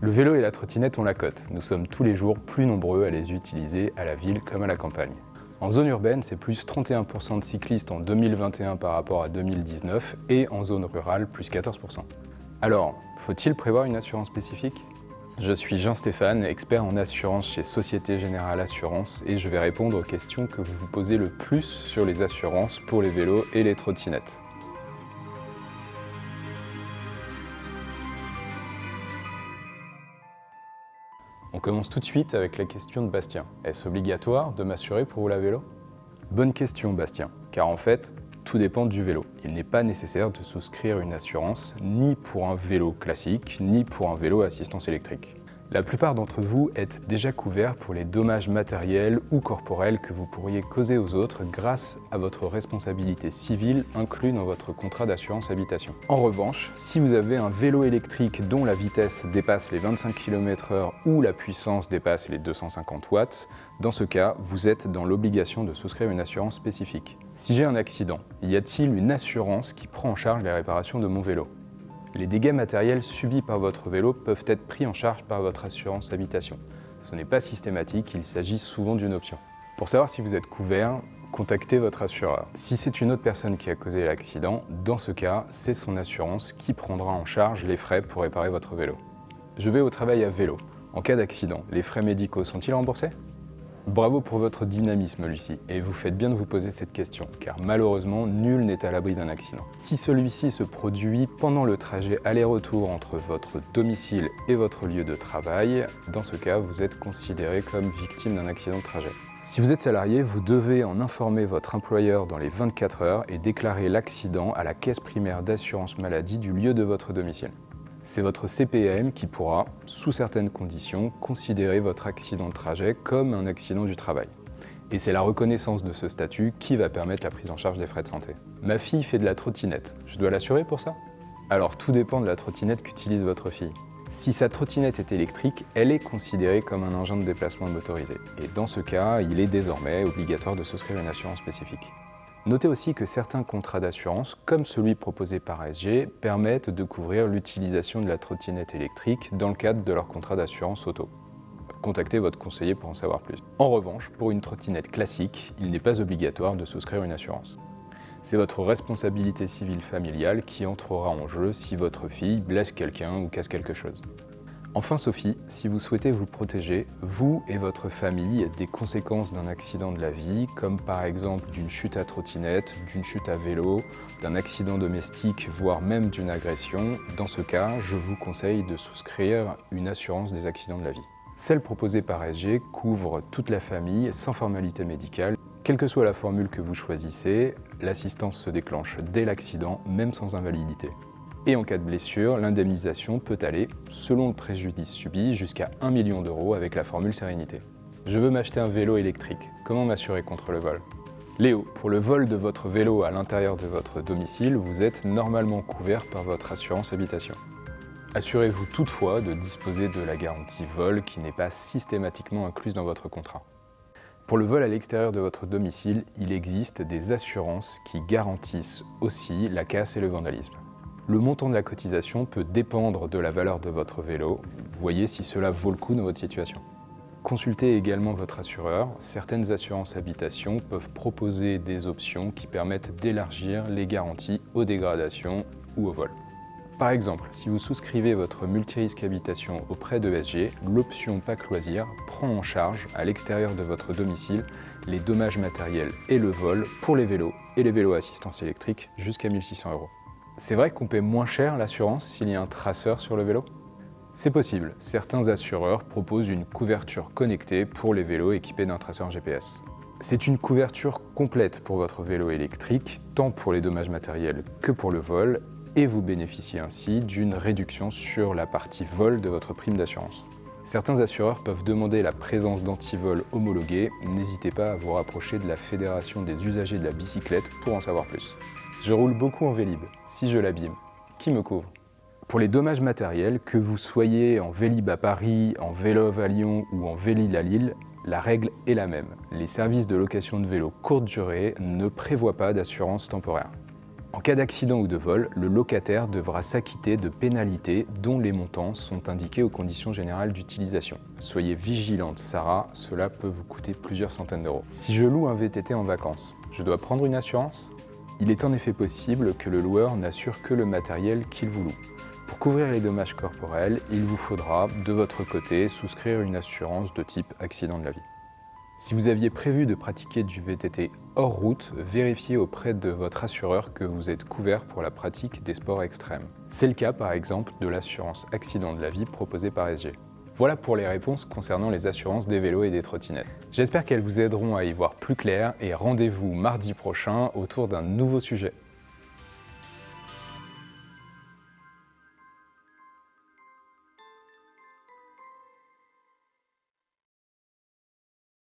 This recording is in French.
Le vélo et la trottinette ont la cote. Nous sommes tous les jours plus nombreux à les utiliser à la ville comme à la campagne. En zone urbaine, c'est plus 31% de cyclistes en 2021 par rapport à 2019 et en zone rurale, plus 14%. Alors, faut-il prévoir une assurance spécifique? Je suis Jean-Stéphane, expert en assurance chez Société Générale Assurance et je vais répondre aux questions que vous vous posez le plus sur les assurances pour les vélos et les trottinettes. On commence tout de suite avec la question de Bastien. Est-ce obligatoire de m'assurer pour rouler à vélo? Bonne question Bastien, car en fait, tout dépend du vélo. Il n'est pas nécessaire de souscrire une assurance ni pour un vélo classique, ni pour un vélo assistance électrique. La plupart d'entre vous êtes déjà couverts pour les dommages matériels ou corporels que vous pourriez causer aux autres grâce à votre responsabilité civile inclue dans votre contrat d'assurance habitation. En revanche, si vous avez un vélo électrique dont la vitesse dépasse les 25 km h ou la puissance dépasse les 250 watts, dans ce cas, vous êtes dans l'obligation de souscrire une assurance spécifique. Si j'ai un accident, y a-t-il une assurance qui prend en charge les réparations de mon vélo? Les dégâts matériels subis par votre vélo peuvent être pris en charge par votre assurance habitation. Ce n'est pas systématique, il s'agit souvent d'une option. Pour savoir si vous êtes couvert, contactez votre assureur. Si c'est une autre personne qui a causé l'accident, dans ce cas, c'est son assurance qui prendra en charge les frais pour réparer votre vélo. Je vais au travail à vélo. En cas d'accident, les frais médicaux sont-ils remboursés? Bravo pour votre dynamisme, Lucie, et vous faites bien de vous poser cette question, car malheureusement, nul n'est à l'abri d'un accident. Si celui-ci se produit pendant le trajet aller-retour entre votre domicile et votre lieu de travail, dans ce cas, vous êtes considéré comme victime d'un accident de trajet. Si vous êtes salarié, vous devez en informer votre employeur dans les 24 heures et déclarer l'accident à la caisse primaire d'assurance maladie du lieu de votre domicile. C'est votre CPAM qui pourra, sous certaines conditions, considérer votre accident de trajet comme un accident du travail. Et c'est la reconnaissance de ce statut qui va permettre la prise en charge des frais de santé. Ma fille fait de la trottinette, je dois l'assurer pour ça? Alors tout dépend de la trottinette qu'utilise votre fille. Si sa trottinette est électrique, elle est considérée comme un engin de déplacement motorisé. Et dans ce cas, il est désormais obligatoire de souscrire une assurance spécifique. Notez aussi que certains contrats d'assurance, comme celui proposé par SG, permettent de couvrir l'utilisation de la trottinette électrique dans le cadre de leur contrat d'assurance auto. Contactez votre conseiller pour en savoir plus. En revanche, pour une trottinette classique, il n'est pas obligatoire de souscrire une assurance. C'est votre responsabilité civile familiale qui entrera en jeu si votre fille blesse quelqu'un ou casse quelque chose. Enfin Sophie, si vous souhaitez vous protéger, vous et votre famille, des conséquences d'un accident de la vie, comme par exemple d'une chute à trottinette, d'une chute à vélo, d'un accident domestique, voire même d'une agression, dans ce cas, je vous conseille de souscrire une assurance des accidents de la vie. Celle proposée par SG couvre toute la famille sans formalité médicale. Quelle que soit la formule que vous choisissez, l'assistance se déclenche dès l'accident, même sans invalidité. Et en cas de blessure, l'indemnisation peut aller, selon le préjudice subi, jusqu'à 1 million d'euros avec la formule Sérénité. Je veux m'acheter un vélo électrique. Comment m'assurer contre le vol? Léo, pour le vol de votre vélo à l'intérieur de votre domicile, vous êtes normalement couvert par votre assurance habitation. Assurez-vous toutefois de disposer de la garantie vol qui n'est pas systématiquement incluse dans votre contrat. Pour le vol à l'extérieur de votre domicile, il existe des assurances qui garantissent aussi la casse et le vandalisme. Le montant de la cotisation peut dépendre de la valeur de votre vélo. Voyez si cela vaut le coup dans votre situation. Consultez également votre assureur. Certaines assurances habitation peuvent proposer des options qui permettent d'élargir les garanties aux dégradations ou au vol. Par exemple, si vous souscrivez votre multirisque habitation auprès de SG, l'option PAC Loisir prend en charge à l'extérieur de votre domicile les dommages matériels et le vol pour les vélos et les vélos à assistance électrique jusqu'à 1600 euros. C'est vrai qu'on paie moins cher l'assurance s'il y a un traceur sur le vélo? C'est possible, certains assureurs proposent une couverture connectée pour les vélos équipés d'un traceur GPS. C'est une couverture complète pour votre vélo électrique, tant pour les dommages matériels que pour le vol, et vous bénéficiez ainsi d'une réduction sur la partie vol de votre prime d'assurance. Certains assureurs peuvent demander la présence d'antivol homologués, n'hésitez pas à vous rapprocher de la Fédération des usagers de la bicyclette pour en savoir plus. Je roule beaucoup en Vélib. Si je l'abîme, qui me couvre? Pour les dommages matériels, que vous soyez en Vélib à Paris, en Vélov à Lyon ou en Vélil à Lille, la règle est la même. Les services de location de vélo courte durée ne prévoient pas d'assurance temporaire. En cas d'accident ou de vol, le locataire devra s'acquitter de pénalités dont les montants sont indiqués aux conditions générales d'utilisation. Soyez vigilante Sarah, cela peut vous coûter plusieurs centaines d'euros. Si je loue un VTT en vacances, je dois prendre une assurance? Il est en effet possible que le loueur n'assure que le matériel qu'il vous loue. Pour couvrir les dommages corporels, il vous faudra, de votre côté, souscrire une assurance de type accident de la vie. Si vous aviez prévu de pratiquer du VTT hors route, vérifiez auprès de votre assureur que vous êtes couvert pour la pratique des sports extrêmes. C'est le cas par exemple de l'assurance accident de la vie proposée par SG. Voilà pour les réponses concernant les assurances des vélos et des trottinettes. J'espère qu'elles vous aideront à y voir clair et rendez-vous mardi prochain autour d'un nouveau sujet.